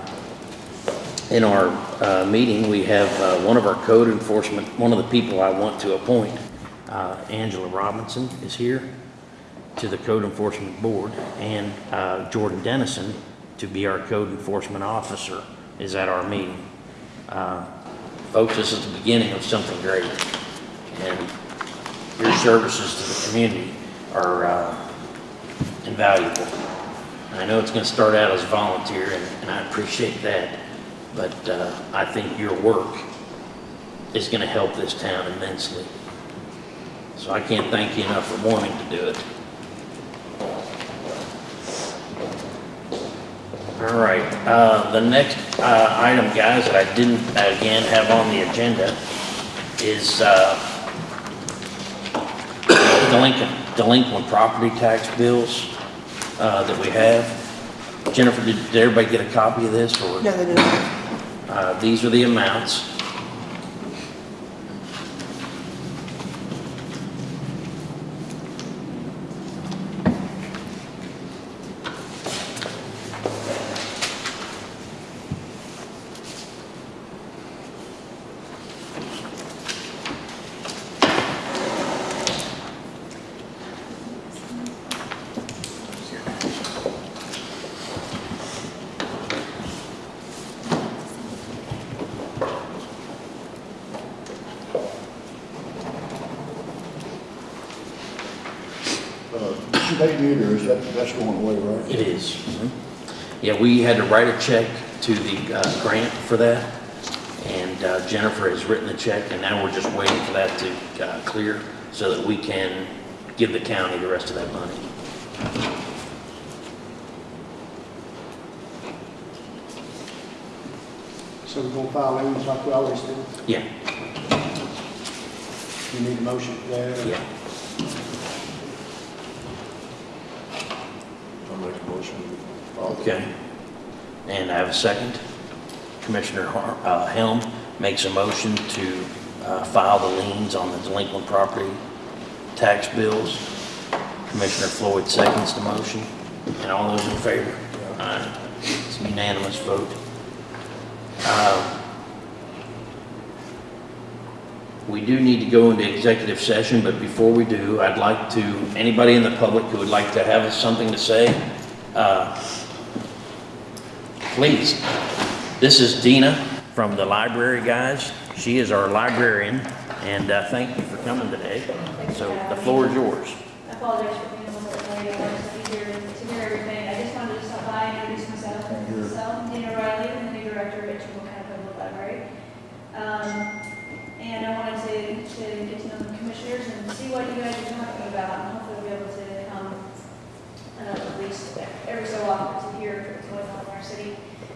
S1: In our uh, meeting, we have uh, one of our code enforcement, one of the people I want to appoint, uh, Angela Robinson is here to the Code Enforcement Board, and uh, Jordan Dennison to be our code enforcement officer is at our meeting. Uh, Folks, this is the beginning of something great, and your services to the community are uh, invaluable. I know it's going to start out as volunteer, and and I appreciate that, but uh, I think your work is going to help this town immensely. So I can't thank you enough for wanting to do it. All right, uh, the next, uh, item, guys, that I didn't, again, have on the agenda is, uh, delinquent, delinquent property tax bills, uh, that we have. Jennifer, did, did everybody get a copy of this, or?
S5: No, they didn't.
S1: Uh, these are the amounts.
S7: Uh, State meters, that, that's going away, right?
S1: It is. Yeah, we had to write a check to the uh, grant for that, and uh, Jennifer has written the check, and now we're just waiting for that to uh, clear so that we can give the county the rest of that money.
S3: So we're gonna file liens like we always do.
S1: Yeah,
S3: You need a motion for that?
S1: yeah.
S6: I'll make a motion.
S1: Okay. And I have a second. Commissioner Har- uh, Helm makes a motion to uh, file the liens on the delinquent property tax bills. Commissioner Floyd seconds the motion. And all those in favor? Aye. It's a unanimous vote. Uh, We do need to go into executive session, but before we do, I'd like to, anybody in the public who would like to have something to say, uh, please. This is Dina from the library, guys. She is our librarian, and uh, thank you for coming today. So the floor is yours.
S9: I apologize for being a little I wanted to be here to hear everything. I just wanted to stop by and introduce myself. So, I'm Dana Riley, I'm the new director at Trimble County Public Library. Um, and I wanted to, to get to know the commissioners and see what you guys are talking about, and hopefully be able to come, uh, at least every so often to hear what's going on in our city.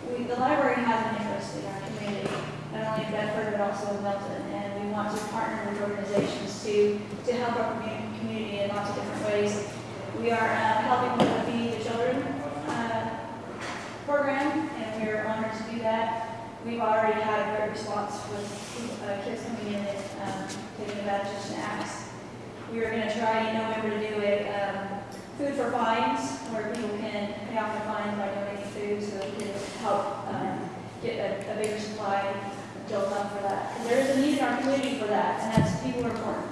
S9: We, the library has an interest in our community, not only in Also in Milton, and we want to partner with organizations to, to help our community in lots of different ways. We are uh, helping with the the Children uh, program, and we are honored to do that. We've already had a great response with uh, kids coming in and um, taking advantage of snacks. We are going to try in November to do a um, food for fines, where people can pay off their fines by donating food, so we can help um, get a, a bigger supply built up for that. 'Cause there is a need in our community for that, and that's, people are important.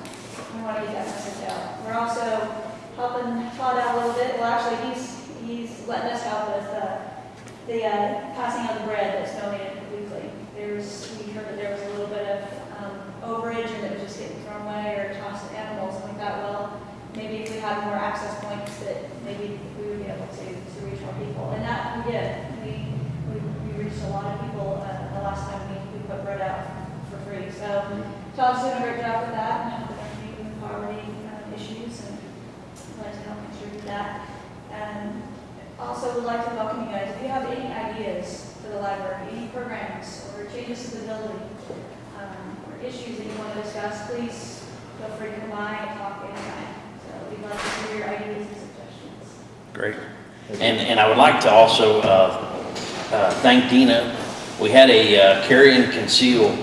S9: We want to get that message out. We're also helping Todd out a little bit, well, actually, he's, he's letting us help with uh, the uh, passing of the bread that's donated weekly. There's, we heard that there was a little bit of um, overage and it was just getting thrown away or tossed to animals, and we thought, well, maybe if we had more access points that maybe we would be able to, to reach more people. And that we did. We, we, we reached a lot of people uh, the last time put bread out for free. So Todd's doing a great job with that and helping community with poverty uh, issues and I'd like to help contribute that. And also would like to welcome you guys. If you have any ideas for the library, any programs or changes to the building, um, or issues that you want to discuss, please feel free to come by and talk anytime. So we'd love to hear your ideas and suggestions.
S1: Great. And, and I would like to also uh, uh, thank Dina. We had a uh, carry and conceal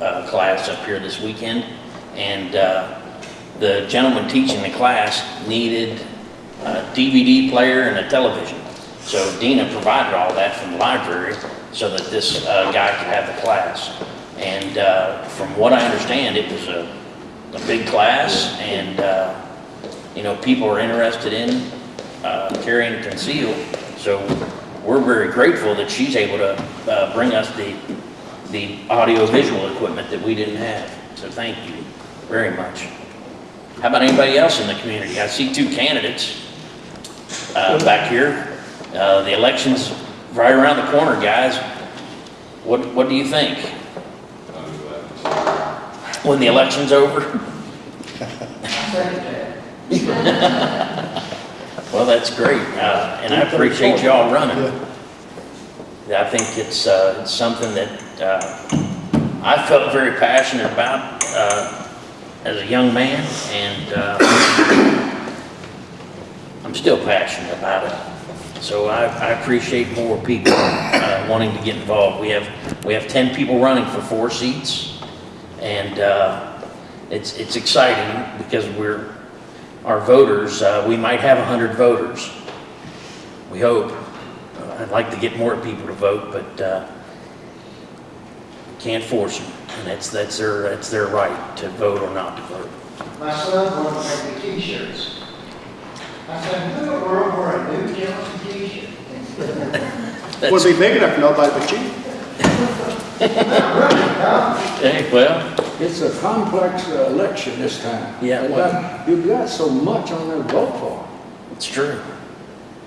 S1: uh, class up here this weekend, and uh, the gentleman teaching the class needed a DVD player and a television. So Dina provided all that from the library so that this uh, guy could have the class. And uh, from what I understand, it was a, a big class, and, uh, you know, people are interested in carry and conceal. So we're very grateful that she's able to uh, bring us the, the audio-visual equipment that we didn't have. So thank you very much. How about anybody else in the community? I see two candidates uh, back here. Uh, The election's right around the corner, guys. What, what do you think? When the election's over? Well, that's great, uh, and I appreciate y'all running. I think it's, uh, it's something that, uh, I felt very passionate about, uh, as a young man, and, uh, I'm still passionate about it. So I, I appreciate more people, uh, wanting to get involved. We have, we have ten people running for four seats, and, uh, it's, it's exciting because we're, our voters, uh, we might have a hundred voters. We hope. Uh, I'd like to get more people to vote, but, uh, can't force them. And that's, that's their, that's their right to vote or not to vote.
S11: My son wanted to make the t-shirts. I said, who in the world wear a new Johnson t-shirt?
S3: Would be big enough for nobody but you.
S1: Hey, well,
S8: It's a complex uh, election this time.
S1: Yeah,
S8: You've got- You've got so much on there to vote for,
S1: it's true.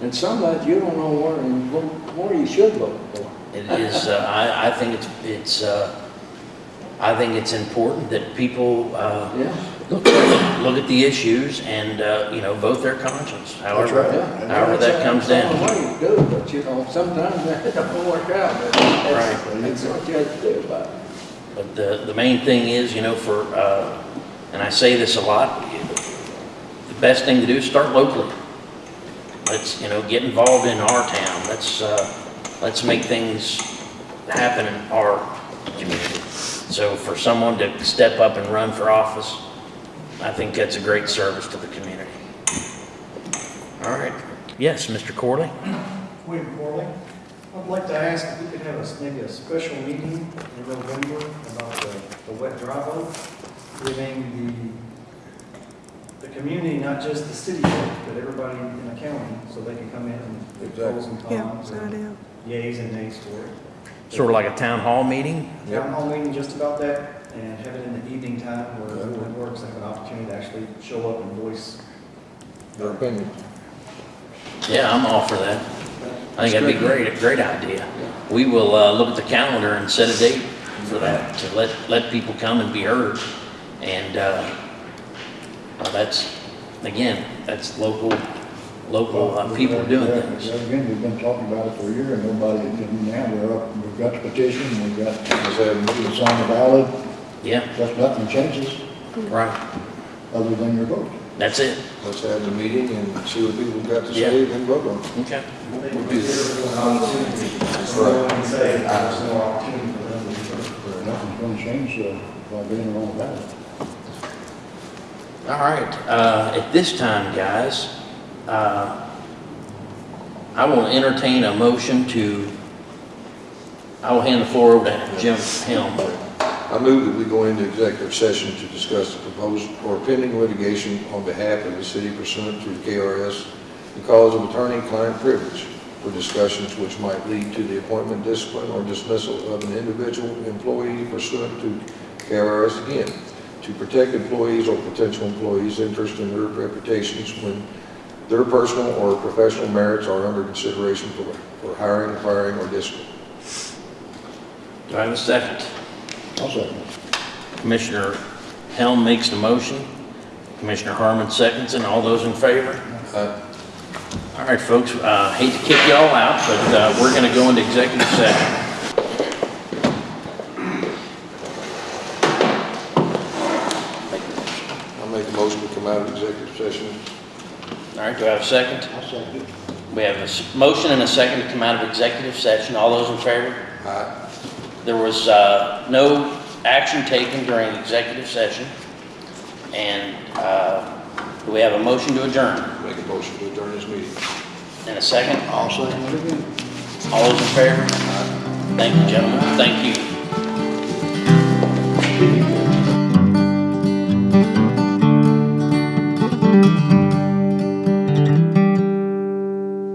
S8: and some that you don't know where, and where you should vote for.
S1: It is, uh, I, I think it's, it's, uh, I think it's important that people, uh,
S8: Yeah.
S1: Look, look at the issues and, uh, you know, vote their conscience, however,
S3: right.
S8: Yeah.
S1: however that comes
S8: That's
S1: down.
S8: the way to do it, but you know, sometimes that don't work out, but that's,
S1: Right.
S8: that's what you have to do about it.
S1: But the, the main thing is, you know, for, uh, and I say this a lot, the best thing to do is start locally. Let's, you know, get involved in our town. Let's, uh, let's make things happen in our community. So for someone to step up and run for office, I think that's a great service to the community. All right. Yes, Mr. Corley?
S14: William Corley. I'd like to ask if we could have a, maybe a special meeting in November about the, the wet dry vote, giving the, the community, not just the city but everybody in the county, so they can come in and put pros and
S5: Yeah,
S14: cons,
S5: good
S14: and yays and nays for it.
S1: Sort of like a town hall meeting?
S14: Town hall meeting just about that, and have it in the evening time where everyone works, have an opportunity to actually show up and voice.
S6: Their opinion.
S1: Yeah, I'm all for that. I think that'd be great, a great idea. We will, uh, look at the calendar and set a date for that, to let, let people come and be heard. And, uh, uh, that's, again, that's local, local, uh, people doing
S7: Yeah,
S1: things.
S7: yeah, Again, we've been talking about it for a year and nobody, and now we're up, we've got the petition, we've got, it's on the ballot,
S1: Yeah,
S7: just nothing changes
S1: right,
S7: other than your vote.
S1: that's it.
S6: Let's have the meeting and see what people got to
S1: Yeah.
S6: say and vote on. it.
S1: Okay.
S14: They
S1: We'll
S14: can
S1: do
S14: consider
S1: that.
S14: it an opportunity, so no one can say there's no opportunity for them to be heard.
S7: Nothing's gonna change, uh, by being on the ballot.
S1: All right, uh, at this time, guys, uh, I will entertain a motion to, I will hand the floor over to Jim Helm.
S6: I move that we go into executive session to discuss the proposed or pending litigation on behalf of the city pursuant to the KRS because of attorney-client privilege for discussions which might lead to the appointment, discipline, or dismissal of an individual employee pursuant to KRS again, to protect employees or potential employees' interest in their reputations when their personal or professional merits are under consideration for for hiring, firing, or discipline.
S1: Do I have a second?
S7: I'll second.
S1: Commissioner Helm makes the motion. Commissioner Harmon seconds, and all those in favor?
S6: Aye.
S1: All right, folks, uh, hate to kick y'all out, but uh, we're going to go into executive session.
S6: I'll make a motion to come out of executive session.
S1: All right, do I have a second?
S7: I'll second.
S1: We have a s- motion and a second to come out of executive session. All those in favor?
S6: Aye.
S1: There was uh, no action taken during the executive session. And uh, do we have a motion to adjourn?
S6: Make a motion to adjourn this meeting.
S1: And a second?
S7: I'll second it again.
S1: All those in favor? Thank you, gentlemen. Thank you.